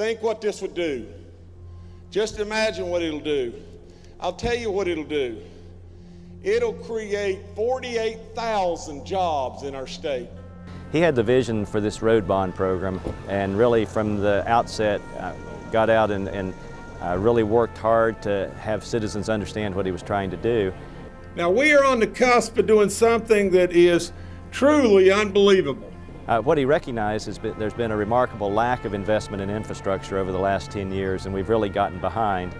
think what this would do. Just imagine what it'll do. I'll tell you what it'll do. It'll create 48,000 jobs in our state. He had the vision for this road bond program and really from the outset uh, got out and, and uh, really worked hard to have citizens understand what he was trying to do. Now we are on the cusp of doing something that is truly unbelievable. Uh, what he recognized is that there's been a remarkable lack of investment in infrastructure over the last 10 years and we've really gotten behind.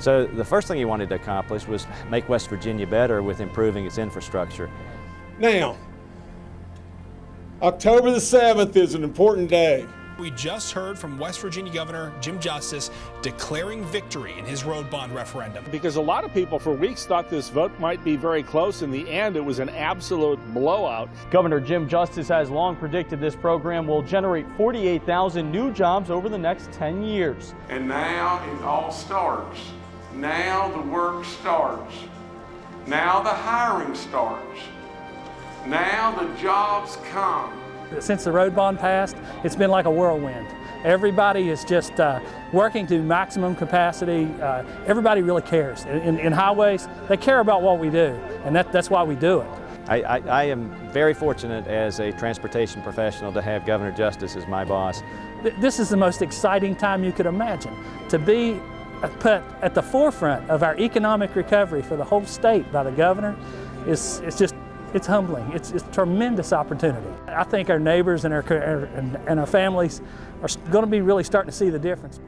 So the first thing he wanted to accomplish was make West Virginia better with improving its infrastructure. Now, October the 7th is an important day. We just heard from West Virginia Governor Jim Justice declaring victory in his road bond referendum. Because a lot of people for weeks thought this vote might be very close. In the end, it was an absolute blowout. Governor Jim Justice has long predicted this program will generate 48,000 new jobs over the next 10 years. And now it all starts. Now the work starts. Now the hiring starts. Now the jobs come. Since the road bond passed, it's been like a whirlwind. Everybody is just uh, working to maximum capacity. Uh, everybody really cares. In, in, highways, they care about what we do, and that, that's why we do it. I, I, I, am very fortunate as a transportation professional to have Governor Justice as my boss. This is the most exciting time you could imagine. To be put at the forefront of our economic recovery for the whole state by the governor is it's just it's humbling. It's, it's a tremendous opportunity. I think our neighbors and our, and our families are going to be really starting to see the difference.